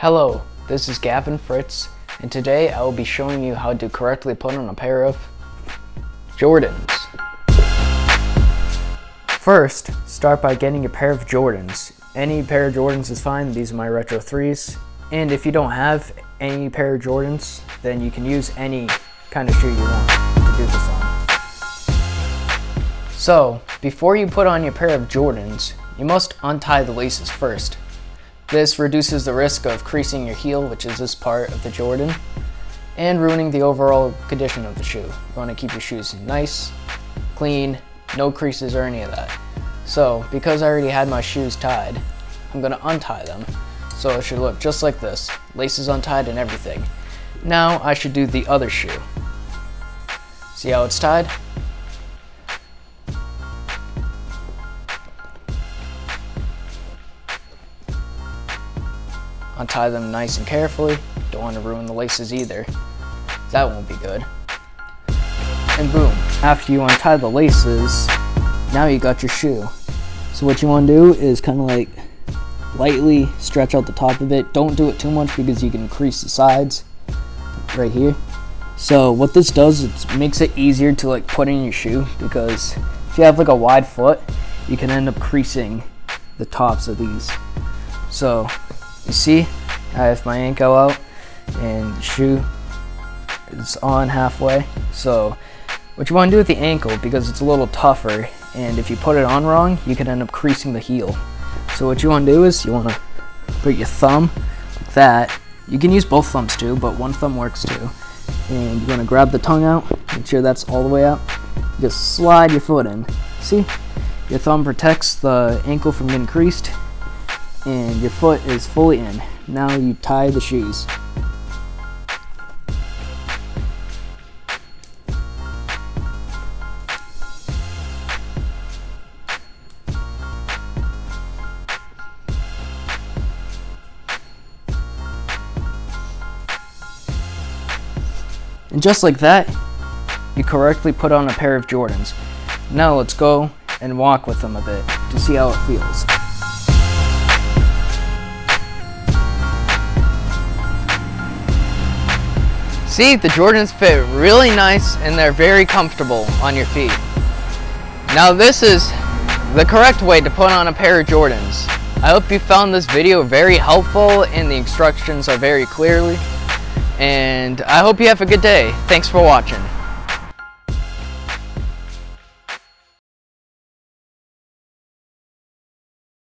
Hello, this is Gavin Fritz, and today I will be showing you how to correctly put on a pair of Jordans. First, start by getting a pair of Jordans. Any pair of Jordans is fine, these are my Retro 3s. And if you don't have any pair of Jordans, then you can use any kind of shoe you want to do this on. So, before you put on your pair of Jordans, you must untie the laces first. This reduces the risk of creasing your heel, which is this part of the Jordan, and ruining the overall condition of the shoe. You want to keep your shoes nice, clean, no creases or any of that. So, because I already had my shoes tied, I'm going to untie them. So it should look just like this, laces untied and everything. Now I should do the other shoe. See how it's tied? Untie them nice and carefully. Don't want to ruin the laces either. That won't be good. And boom, after you untie the laces, now you got your shoe. So what you want to do is kind of like lightly stretch out the top of it. Don't do it too much because you can crease the sides right here. So what this does, it makes it easier to like put in your shoe because if you have like a wide foot, you can end up creasing the tops of these. So you see, I have my ankle out and shoe is on halfway. So what you want to do with the ankle, because it's a little tougher, and if you put it on wrong, you can end up creasing the heel. So what you want to do is you want to put your thumb like that. You can use both thumbs too, but one thumb works too. And you're going to grab the tongue out, make sure that's all the way out. Just slide your foot in. See? Your thumb protects the ankle from getting creased, and your foot is fully in. Now you tie the shoes. And just like that, you correctly put on a pair of Jordans. Now let's go and walk with them a bit to see how it feels. See, the Jordans fit really nice and they're very comfortable on your feet. Now this is the correct way to put on a pair of Jordans. I hope you found this video very helpful and the instructions are very clearly. And I hope you have a good day. Thanks for watching.